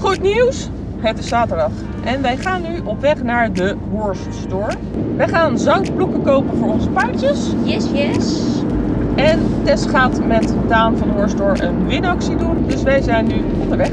Goed nieuws, het is zaterdag en wij gaan nu op weg naar de Horse Store. Wij gaan zangploegen kopen voor onze paardjes. Yes, yes. En Tess gaat met Daan van de Horse Store een winactie doen, dus wij zijn nu onderweg.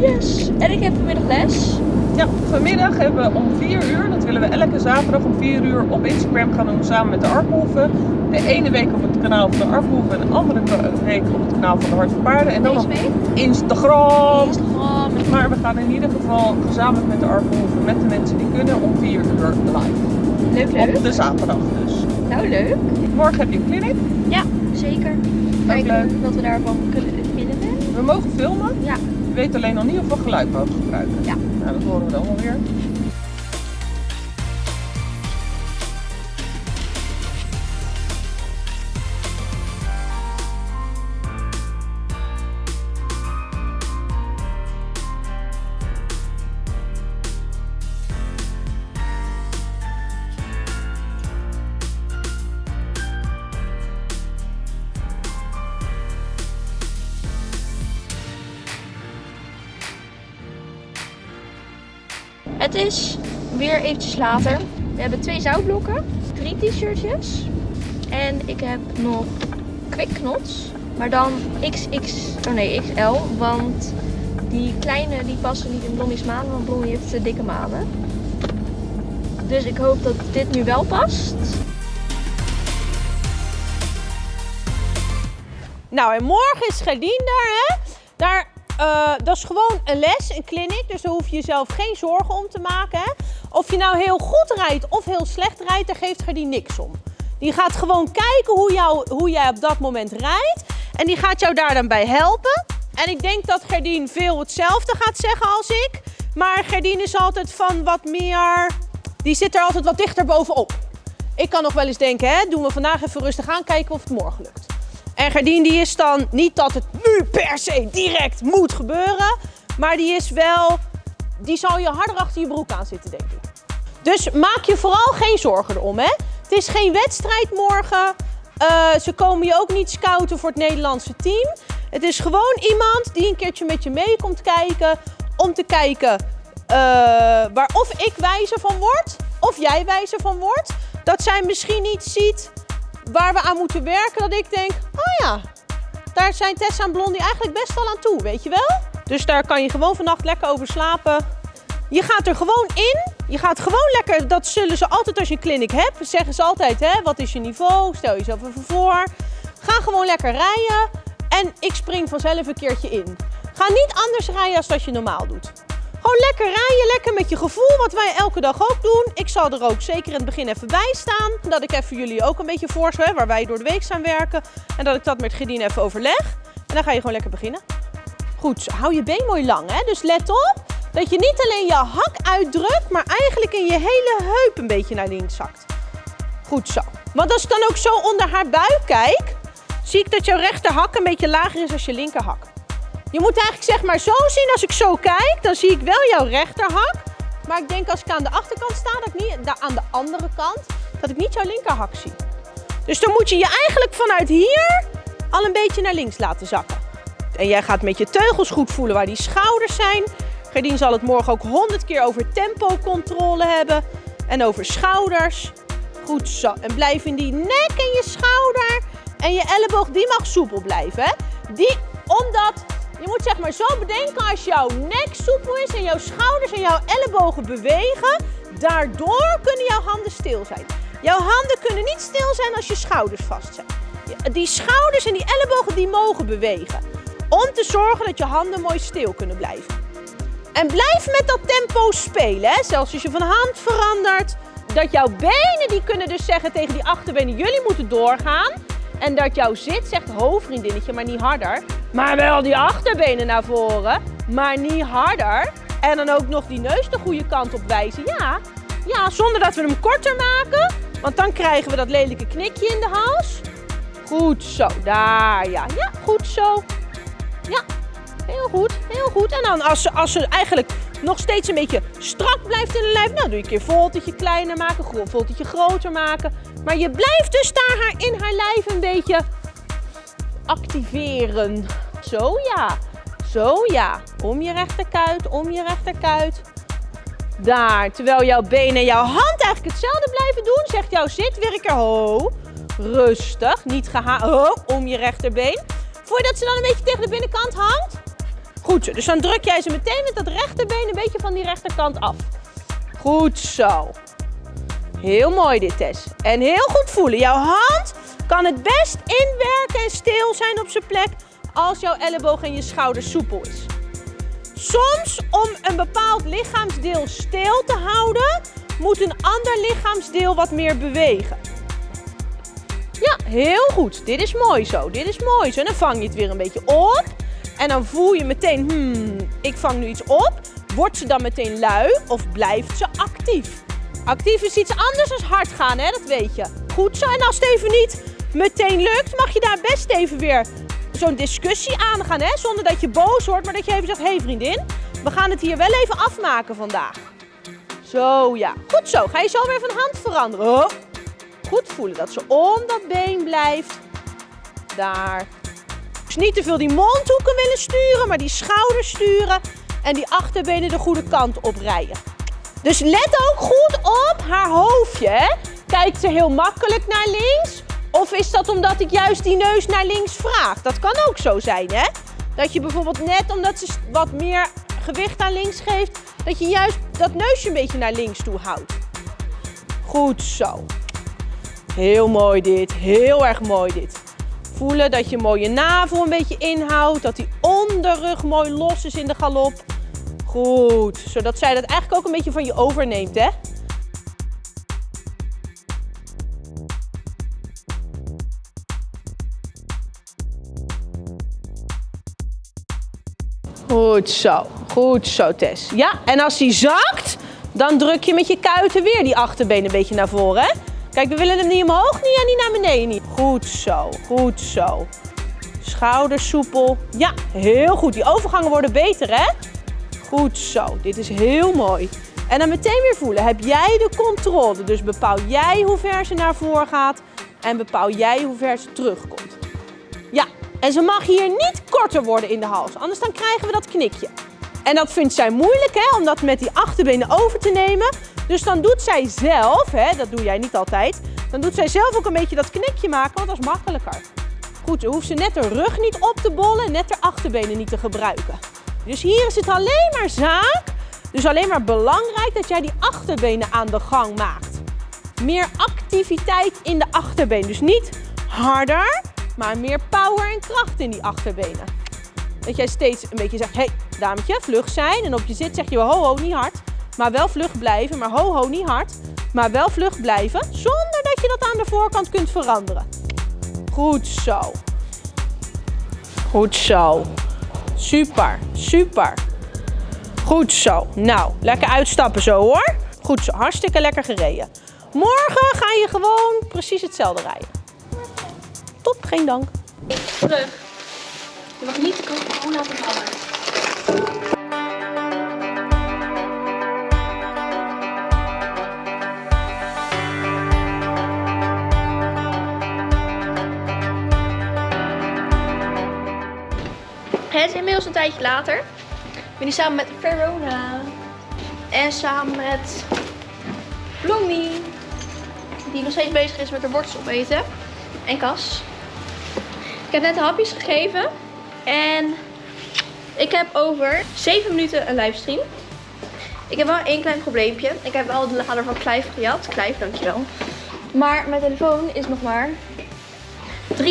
Yes. En ik heb vanmiddag les. Ja, vanmiddag hebben we om 4 uur, dat willen we elke zaterdag om 4 uur op Instagram gaan doen samen met de Arphoeven. De ene week op het kanaal van de Arphoeven en de andere week op het kanaal van de Hart van Paarden. En dan op. Instagram. Instagram. Maar we gaan in ieder geval gezamenlijk met de Arphoeven, met de mensen die kunnen, om 4 uur live. Leuk, leuk. Op de zaterdag dus. Nou, leuk. Morgen heb je een clinic. Ja, zeker. Kijken wat we daarvan kunnen. We mogen filmen. Ja. We weten alleen nog niet of we geluid mogen gebruiken. Ja. Nou, dat horen we dan wel weer. Het is weer eventjes later. We hebben twee zoutblokken, drie t-shirtjes en ik heb nog quikknots, maar dan XX, oh nee XL, want die kleine die passen niet in Blondie's manen, want Blondie heeft te dikke manen. Dus ik hoop dat dit nu wel past. Nou, en morgen is Gerdien daar, hè? Daar, eh, dat is gewoon een les, een clinic. Dus daar hoef je jezelf geen zorgen om te maken? Of je nou heel goed rijdt of heel slecht rijdt, daar geeft Gerdien niks om. Die gaat gewoon kijken hoe, hoe jij op dat moment rijdt. En die gaat jou daar dan bij helpen. En ik denk dat Gerdien veel hetzelfde gaat zeggen als ik. Maar Gerdien is altijd van wat meer... Die zit er altijd wat dichter bovenop. Ik kan nog wel eens denken, hè, doen we vandaag even rustig aan, kijken of het morgen lukt. En Gerdien die is dan niet dat het nu per se direct moet gebeuren. Maar die is wel, die zal je harder achter je broek aan zitten, denk ik. Dus maak je vooral geen zorgen erom, hè. Het is geen wedstrijd morgen. Eh, ze komen je ook niet scouten voor het Nederlandse team. Het is gewoon iemand die een keertje met je mee komt kijken. Om te kijken eh, waar of ik wijzer van word, of jij wijzer van wordt. Dat zij misschien iets ziet waar we aan moeten werken. Dat ik denk, oh ja, daar zijn Tessa en Blondie eigenlijk best wel aan toe, weet je wel? Dus daar kan je gewoon vannacht lekker over slapen. Je gaat er gewoon in. Je gaat gewoon lekker, dat zullen ze altijd als je een clinic hebt. Zeggen ze altijd, hè, wat is je niveau? Stel jezelf even voor. Ga gewoon lekker rijden. En ik spring vanzelf een keertje in. Ga niet anders rijden als dat je normaal doet. Gewoon lekker rijden, lekker met je gevoel, wat wij elke dag ook doen. Ik zal er ook zeker in het begin even bij staan. Dat ik even jullie ook een beetje voorstel, waar wij door de week zijn werken. En dat ik dat met Gedien even overleg. En dan ga je gewoon lekker beginnen. Goed, hou je been mooi lang, hè? dus let op dat je niet alleen je hak uitdrukt, maar eigenlijk in je hele heup een beetje naar links zakt. Goed zo. Want als ik dan ook zo onder haar buik kijk, zie ik dat jouw rechterhak een beetje lager is als je linkerhak. Je moet eigenlijk zeg maar zo zien, als ik zo kijk, dan zie ik wel jouw rechterhak. Maar ik denk als ik aan de achterkant sta, dat ik niet, aan de andere kant, dat ik niet jouw linkerhak zie. Dus dan moet je je eigenlijk vanuit hier al een beetje naar links laten zakken. En jij gaat met je teugels goed voelen waar die schouders zijn. Gerdien zal het morgen ook honderd keer over tempocontrole hebben. En over schouders. Goed zo. En blijf in die nek en je schouder. En je elleboog, die mag soepel blijven. Die, omdat, je moet zeg maar zo bedenken als jouw nek soepel is en jouw schouders en jouw ellebogen bewegen. Daardoor kunnen jouw handen stil zijn. Jouw handen kunnen niet stil zijn als je schouders vast zijn. Die schouders en die ellebogen die mogen bewegen. Om te zorgen dat je handen mooi stil kunnen blijven. En blijf met dat tempo spelen. Hè? Zelfs als je van hand verandert. Dat jouw benen die kunnen dus zeggen tegen die achterbenen, jullie moeten doorgaan. En dat jouw zit zegt, ho vriendinnetje, maar niet harder. Maar wel die achterbenen naar voren, maar niet harder. En dan ook nog die neus de goede kant op wijzen. Ja, ja, zonder dat we hem korter maken. Want dan krijgen we dat lelijke knikje in de hals. Goed zo, daar, ja. Ja, goed zo. Ja, heel goed, heel goed. En dan als ze, als ze eigenlijk nog steeds een beetje strak blijft in de lijf, nou doe je een keer voltetje kleiner maken, voltetje groter maken. Maar je blijft dus daar in haar lijf een beetje activeren. Zo, ja. Zo, ja. Om je rechterkuit, om je rechterkuit. Daar. Terwijl jouw been en jouw hand eigenlijk hetzelfde blijven doen, zegt jouw zitwerker ho. Rustig, niet geha... Ho, om je rechterbeen. Voel je dat ze dan een beetje tegen de binnenkant hangt? Goed. Dus dan druk jij ze meteen met dat rechterbeen een beetje van die rechterkant af. Goed zo. Heel mooi dit, Tess. En heel goed voelen. Jouw hand kan het best inwerken en stil zijn op zijn plek als jouw elleboog en je schouder soepel is. Soms om een bepaald lichaamsdeel stil te houden, moet een ander lichaamsdeel wat meer bewegen. Ja, heel goed. Dit is mooi zo. Dit is mooi zo. En dan vang je het weer een beetje op. En dan voel je meteen, hmm, ik vang nu iets op. Wordt ze dan meteen lui of blijft ze actief? Actief is iets anders dan hard gaan, hè? dat weet je. Goed zo. En als het even niet meteen lukt, mag je daar best even weer zo'n discussie aangaan. Hè? Zonder dat je boos wordt, maar dat je even zegt, hé hey vriendin, we gaan het hier wel even afmaken vandaag. Zo, ja. Goed zo. Ga je zo weer van hand veranderen. Oh. Goed voelen dat ze om dat been blijft. Daar. Dus niet te veel die mondhoeken willen sturen, maar die schouders sturen. En die achterbenen de goede kant op rijden. Dus let ook goed op haar hoofdje. Hè? Kijkt ze heel makkelijk naar links? Of is dat omdat ik juist die neus naar links vraag? Dat kan ook zo zijn, hè? Dat je bijvoorbeeld net omdat ze wat meer gewicht aan links geeft, dat je juist dat neusje een beetje naar links toe houdt. Goed zo. Heel mooi dit, heel erg mooi dit. Voelen dat je mooie navel een beetje inhoudt, dat die onderrug mooi los is in de galop. Goed, zodat zij dat eigenlijk ook een beetje van je overneemt, hè? Goed zo, goed zo Tess. Ja, en als die zakt, dan druk je met je kuiten weer die achterbeen een beetje naar voren. Kijk, we willen hem niet omhoog, niet en niet naar beneden. Goed zo, goed zo. Schouders soepel. Ja, heel goed. Die overgangen worden beter, hè? Goed zo, dit is heel mooi. En dan meteen weer voelen, heb jij de controle? Dus bepaal jij hoe ver ze naar voren gaat en bepaal jij hoe ver ze terugkomt. Ja, en ze mag hier niet korter worden in de hals, anders dan krijgen we dat knikje. En dat vindt zij moeilijk, hè, om dat met die achterbenen over te nemen. Dus dan doet zij zelf, hè, dat doe jij niet altijd, dan doet zij zelf ook een beetje dat knikje maken, want dat is makkelijker. Goed, dan hoeft ze net de rug niet op te bollen, net de achterbenen niet te gebruiken. Dus hier is het alleen maar zaak, dus alleen maar belangrijk dat jij die achterbenen aan de gang maakt. Meer activiteit in de achterbenen. Dus niet harder, maar meer power en kracht in die achterbenen. Dat jij steeds een beetje zegt, hé hey, dametje, vlug zijn. En op je zit zeg je ho ho, niet hard. Maar wel vlug blijven, maar ho ho, niet hard. Maar wel vlug blijven, zonder dat je dat aan de voorkant kunt veranderen. Goed zo. Goed zo. Super, super. Goed zo. Nou, lekker uitstappen zo hoor. Goed zo, hartstikke lekker gereden. Morgen ga je gewoon precies hetzelfde rijden. Top, geen dank. Terug. Je mag niet de cola laten vallen. Het is inmiddels een tijdje later. Ik ben hier samen met Verona. En samen met Blondie. Die nog steeds bezig is met haar wortels opeten. En Cas. Ik heb net hapjes gegeven. En ik heb over 7 minuten een livestream. Ik heb wel één klein probleempje. Ik heb wel de lader van Clive gejat. Clive, dankjewel. Maar mijn telefoon is nog maar 43%.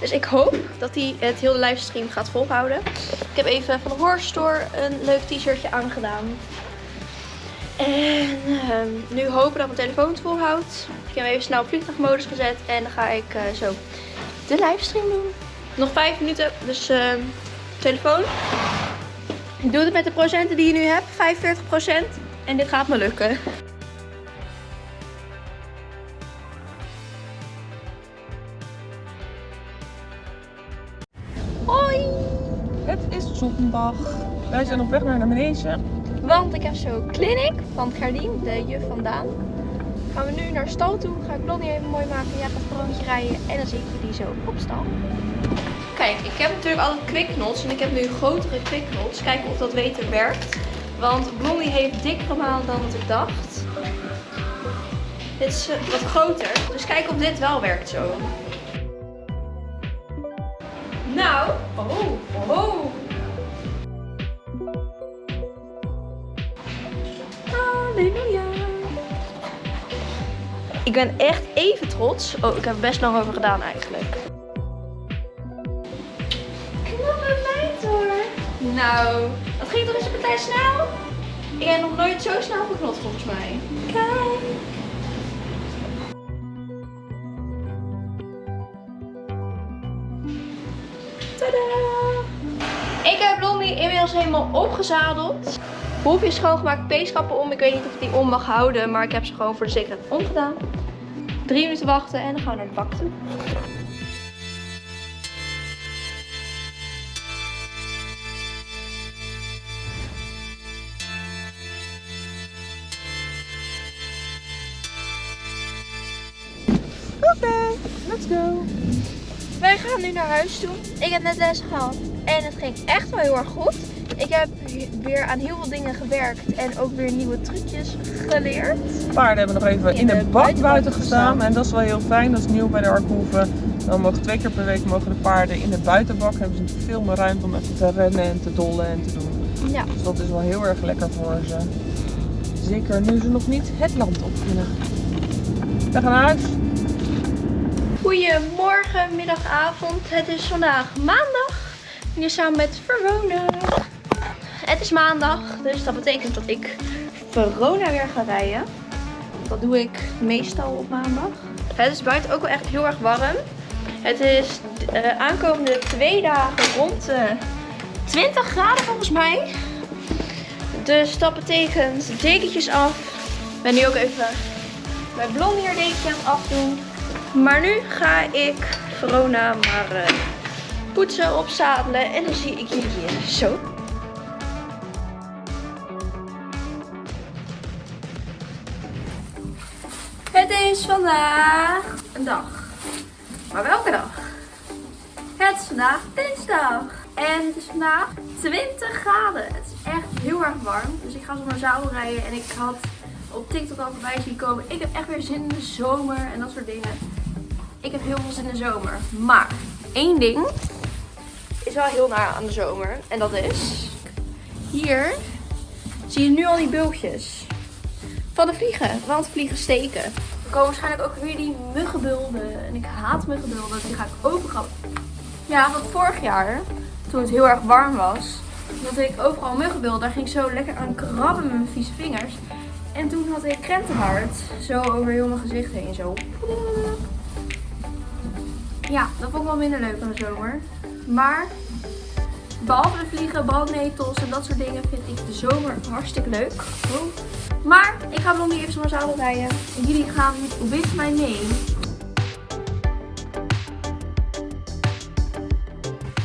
Dus ik hoop dat hij het hele livestream gaat volhouden. Ik heb even van de Horror Store een leuk t-shirtje aangedaan. En ehm, nu hopen dat mijn telefoon het volhoudt. Ik heb hem even snel op vliegtuigmodus gezet. En dan ga ik eh, zo de livestream doen. Nog 5 minuten, dus ehm, telefoon. Ik doe het met de procenten die je nu hebt, 45%. En dit gaat me lukken. Hoi! Het is zondag. Wij zijn op weg naar de manege. Want ik heb zo clinic van Gerdien, de juf vandaan. Gaan we nu naar stal toe. Ga ik Blondie even mooi maken. Jij gaat een rondje rijden. En dan zie ik zo op stal. Kijk, ik heb natuurlijk altijd quicknots en ik heb nu grotere quicknots. Kijken of dat beter werkt. Want Blondie heeft dikkere maanden dan wat ik dacht. Dit is eh, wat groter. Dus kijk of dit wel werkt zo. Nou, oh, oh. Ik ben echt even trots. Oh, ik heb er best lang over gedaan eigenlijk. Knappe meid hoor. Nou, dat ging toch eens een partij snel? Ik heb nog nooit zo snel geknot volgens mij. Kijk. Tadaa! Inmiddels helemaal opgezadeld. Hoefje schoongemaakt, peeskappen om. Ik weet niet of ik die om mag houden, maar ik heb ze gewoon voor de zekerheid omgedaan. Drie minuten wachten en dan gaan we naar de bak. Oké, let's go. Wij gaan nu naar huis toe. Ik heb net les gehad en het ging echt wel heel erg goed. Ik heb weer aan heel veel dingen gewerkt en ook weer nieuwe trucjes geleerd. De paarden hebben nog even in, In de, de bak buiten gestaan. gestaan. En dat is wel heel fijn. Dat is nieuw bij de Arkhoeven. Dan mogen twee keer per week mogen de paarden in de buitenbak. Hebben ze veel meer ruimte om even te rennen en te dollen en te doen. Ja. Dus dat is wel heel erg lekker voor ze. Zeker nu ze nog niet het land op kunnen. We gaan naar huis. Goedemorgen, middag, avond. Het is vandaag maandag. Hier samen met Verona. Het is maandag, dus dat betekent dat ik Verona weer ga rijden. Dat doe ik meestal op maandag. Het is buiten ook wel echt heel erg warm. Het is eh, aankomende twee dagen rond de 20 graden volgens mij. Dus dat betekent dekentjes af. Ik ben nu ook even mijn haar dekentje aan het afdoen. Maar nu ga ik Verona maar eh, poetsen, opzadelen en dan zie ik jullie hier zo. Het is vandaag een dag. Maar welke dag? Het is vandaag dinsdag. En het is vandaag 20 graden. Het is echt heel erg warm. Dus ik ga zo naar zadel rijden. En ik had op TikTok al voorbij zien komen. Ik heb echt weer zin in de zomer en dat soort dingen. Ik heb heel veel zin in de zomer. Maar één ding is wel heel naar aan de zomer. En dat is... Hier zie je nu al die bultjes van de vliegen. Want vliegen steken. Er komen waarschijnlijk ook weer die muggenbulden. En ik haat muggenbulden. Die ga ik overal. Ja, want vorig jaar, toen het heel erg warm was, had ik overal muggenbulden. Daar ging ik zo lekker aan krabben met mijn vieze vingers. En toen had ik krentenhart. Zo over heel mijn gezicht heen. Zo. Ja, dat vond ik wel minder leuk aan de zomer. Maar behalve vliegen, brandnetels en dat soort dingen vind ik de zomer hartstikke leuk. Maar ik ga niet even zo'n zadel rijden. En jullie gaan with mij mee.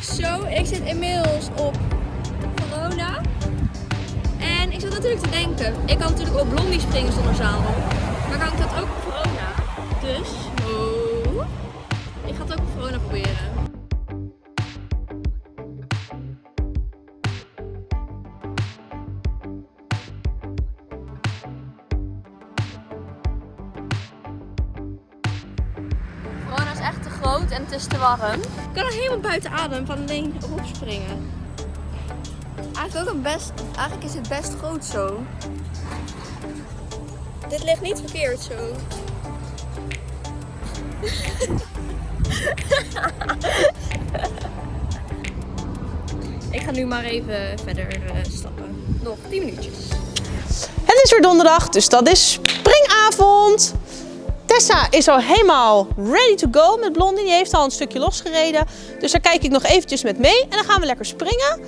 Zo, ik zit inmiddels op Verona. En ik zat natuurlijk te denken, ik kan natuurlijk op Blondie springen zonder zadel. Maar kan ik dat ook op Verona? Dus, Ik kan er helemaal buiten adem van alleen erop springen. Eigenlijk ook een best, eigenlijk is het best groot zo. Dit ligt niet verkeerd zo. Ik ga nu maar even verder eh, stappen. Nog 10 minuutjes. Het is weer donderdag, dus dat is springavond. Tessa is al helemaal ready to go met Blondie. Die heeft al een stukje losgereden. Dus daar kijk ik nog eventjes met mee. En dan gaan we lekker springen.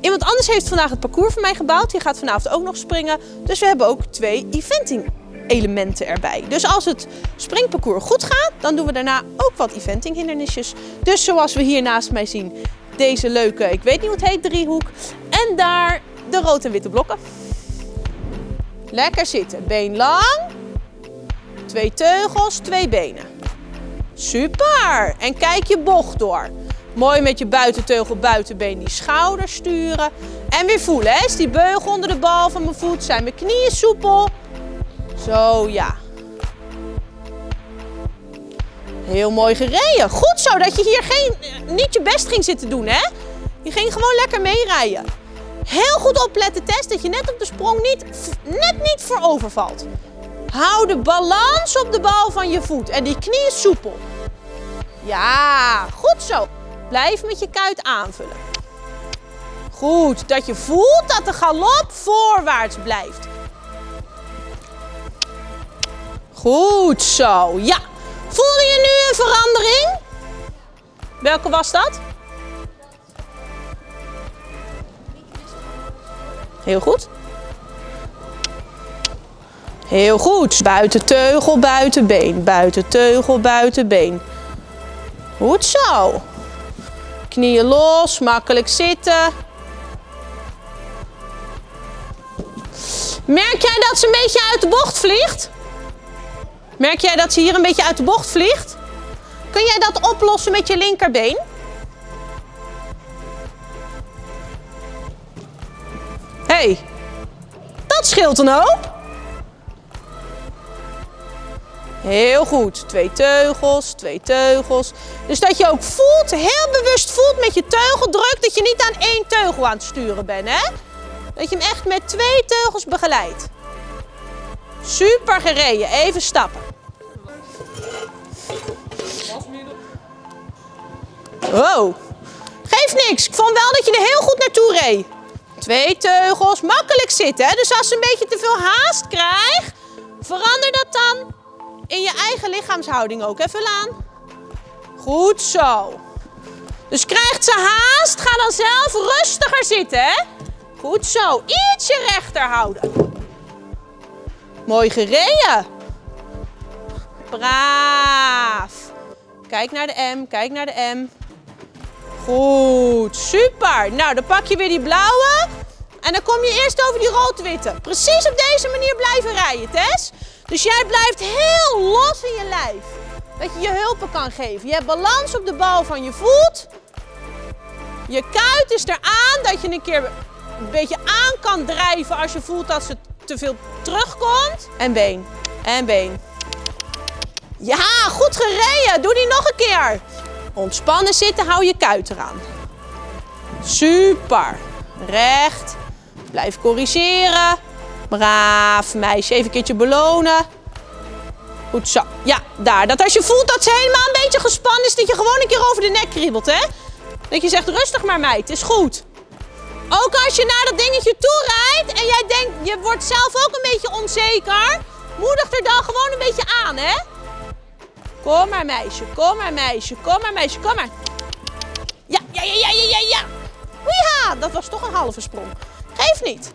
Iemand anders heeft vandaag het parcours voor mij gebouwd. Die gaat vanavond ook nog springen. Dus we hebben ook twee eventing elementen erbij. Dus als het springparcours goed gaat, dan doen we daarna ook wat eventing hindernisjes. Dus zoals we hier naast mij zien, deze leuke, ik weet niet hoe het heet, driehoek. En daar de rood en witte blokken. Lekker zitten. Been lang. Twee teugels, twee benen. Super. En kijk je bocht door. Mooi met je buitenteugel, buitenbeen die schouder sturen. En weer voelen, hè? Is die beugel onder de bal van mijn voet? Zijn mijn knieën soepel? Zo, ja. Heel mooi gereden. Goed zo, dat je hier geen, niet je best ging zitten doen, hè? Je ging gewoon lekker meerijden. Heel goed opletten, Tess, dat je net op de sprong niet, net niet voor overvalt. Hou de balans op de bal van je voet en die knieën soepel. Ja, goed zo. Blijf met je kuit aanvullen. Goed, dat je voelt dat de galop voorwaarts blijft. Goed zo, ja. Voelde je nu een verandering? Welke was dat? Heel goed. Heel goed. Buiten teugel, buiten been. Buiten teugel, buiten been. Goed zo. Knieën los, makkelijk zitten. Merk jij dat ze een beetje uit de bocht vliegt? Merk jij dat ze hier een beetje uit de bocht vliegt? Kun jij dat oplossen met je linkerbeen? Hey, dat scheelt een hoop. Heel goed. Twee teugels, twee teugels. Dus dat je ook voelt, heel bewust voelt met je teugeldruk, dat je niet aan één teugel aan het sturen bent, hè? Dat je hem echt met twee teugels begeleidt. Super gereden. Even stappen. Wow. Geeft niks. Ik vond wel dat je er heel goed naartoe reed. Twee teugels. Makkelijk zitten. Hè? Dus als ze een beetje te veel haast krijgt, verander dat dan in je eigen lichaamshouding ook. Even aan. Goed zo. Dus krijgt ze haast, ga dan zelf rustiger zitten. Hè? Goed zo. Ietsje rechter houden. Mooi gereden. Braaf. Kijk naar de M, kijk naar de M. Goed, super. Nou, dan pak je weer die blauwe. En dan kom je eerst over die rood-witte. Precies op deze manier blijven rijden, Tess. Dus jij blijft heel los in je lijf. Dat je je hulpen kan geven. Je hebt balans op de bal van je voet. Je kuit is eraan dat je een keer een beetje aan kan drijven als je voelt dat ze te veel terugkomt. En been. En been. Ja, goed gereden. Doe die nog een keer. Ontspannen zitten, hou je kuit eraan. Super. Recht. Blijf corrigeren. Braaf meisje. Even een keertje belonen. Goed zo. Ja, daar. Dat als je voelt dat ze helemaal een beetje gespannen is, dat je gewoon een keer over de nek kriebelt, hè? Dat je zegt, rustig maar meid, is goed. Ook als je naar dat dingetje toe rijdt en jij denkt, je wordt zelf ook een beetje onzeker. Moedig er dan gewoon een beetje aan, hè? Kom maar meisje, kom maar meisje, kom maar meisje, kom maar. Ja, ja, ja, ja, ja, ja, ja. Ja, dat was toch een halve sprong. Geef niet.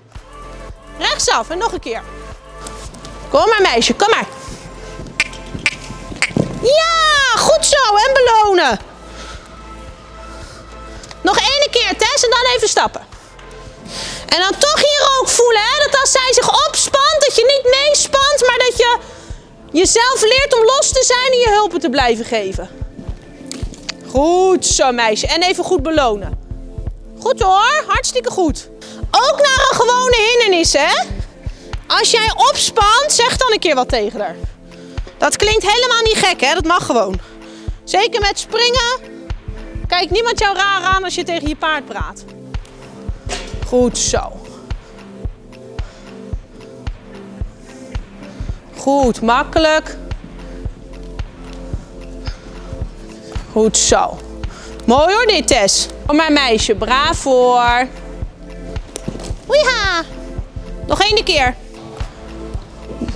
Rechtsaf en nog een keer. Kom maar meisje, kom maar. Ja, goed zo en belonen. Nog één keer Tess en dan even stappen. En dan toch hier ook voelen hè, dat als zij zich opspant, dat je niet meespant, maar dat je jezelf leert om los te zijn en je hulpen te blijven geven. Goed zo meisje. En even goed belonen. Goed hoor, hartstikke goed. Ook naar een gewone hindernis hè. Als jij opspant, zeg dan een keer wat tegen haar. Dat klinkt helemaal niet gek hè, dat mag gewoon. Zeker met springen. Kijk niemand jou raar aan als je tegen je paard praat. Goed zo. Goed, makkelijk. Goed zo. Mooi hoor dit, Tess. Voor mijn meisje, braaf voor. Oeja. Nog één keer.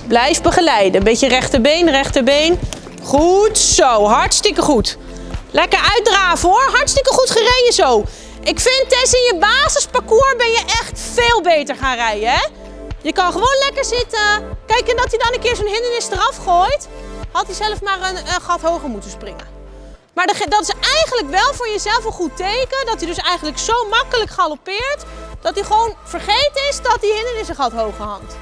Blijf begeleiden. Een beetje rechterbeen, rechterbeen. Goed zo, hartstikke goed. Lekker uitdraven hoor, hartstikke goed gereden zo. Ik vind Tess in je basisparcours ben je echt veel beter gaan rijden hè. Je kan gewoon lekker zitten. Kijk, en dat hij dan een keer zo'n hindernis eraf gooit, had hij zelf maar een, een gat hoger moeten springen. Maar dat is eigenlijk wel voor jezelf een goed teken, dat hij dus eigenlijk zo makkelijk galoppeert, dat hij gewoon vergeten is dat die hindernis een gat hoger hangt.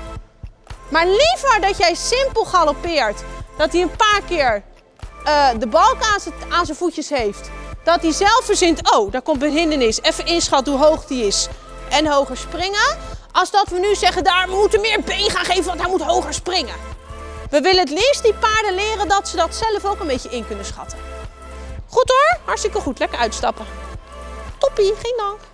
Maar liever dat jij simpel galoppeert, dat hij een paar keer uh, de balk aan zijn voetjes heeft, dat hij zelf verzint, oh, daar komt een hindernis, even inschatten hoe hoog die is en hoger springen. Als dat we nu zeggen, daar, moeten meer been gaan geven, want hij moet hoger springen. We willen het liefst die paarden leren dat ze dat zelf ook een beetje in kunnen schatten. Goed hoor, hartstikke goed, lekker uitstappen. Toppie, geen dank.